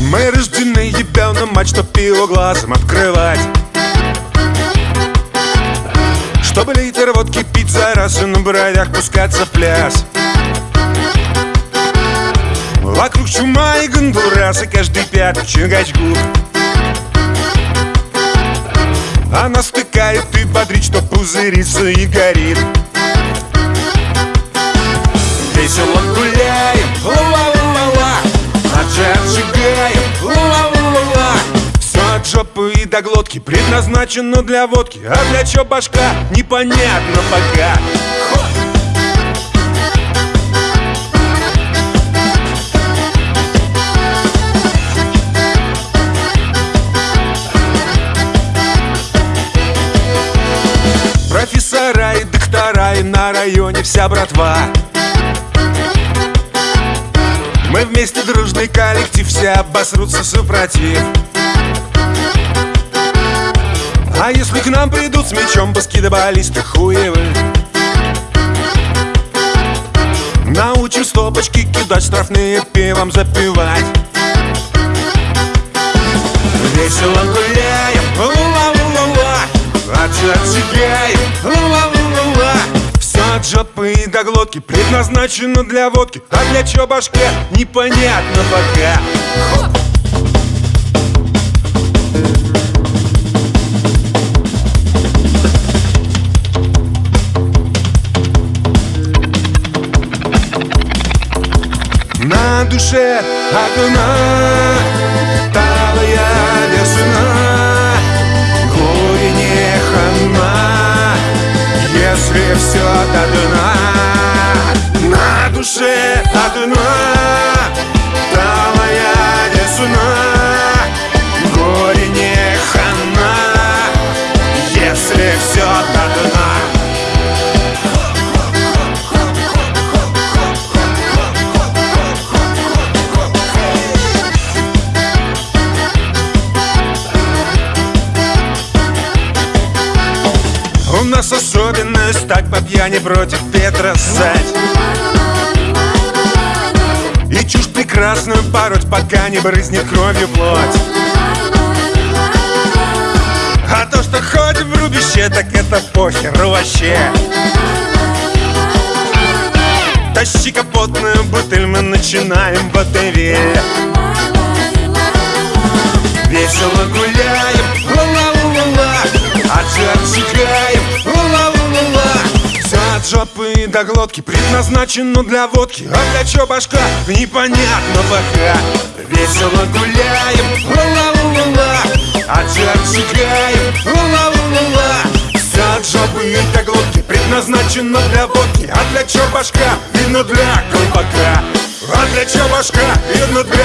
Мы рождены ебеным мать, чтоб пиво глазом открывать Чтобы литр водки пить за раз и на бровях пускаться в пляс. Вокруг чума и гондурас, и каждый пятый чингач губ Она стыкает и бодрит, что пузырится и горит жопы и до глотки. Предназначено для водки А для чё башка, непонятно пока! Профессора и доктора и на районе вся братва. Мы вместе дружный коллектив, все обосрутся супротив А если к нам придут с мечом баскетболисты хуевы Научим стопочки кидать, штрафные пивом запивать. Весело гуляем, ла-ла-ла-ла Отжигаем, ла-ла-ла-ла Все от жопы и до глотки предназначено для водки. А для чё башка, непонятно пока На душе одна. Талая весна Горе не хана. Если все до дна На душе одна. Талая весна так по пьяни против ветра ссать И чушь прекрасную пороть, пока не брызнет кровью плоть. А то, что ходим в рубище, так это похеру вообще. Тащи капотную бутыль, мы начинаем в АТВ Весело жопы и до глотки предназначено для водки. А для чё башка, непонятно пока. Весело гуляем, ла-ла-ла-ла Аджи отжигаем, ла-ла-ла-ла Все от жопы и до глотки предназначено для водки. А для чё башка, видно для колпака. А для чё башка, видно для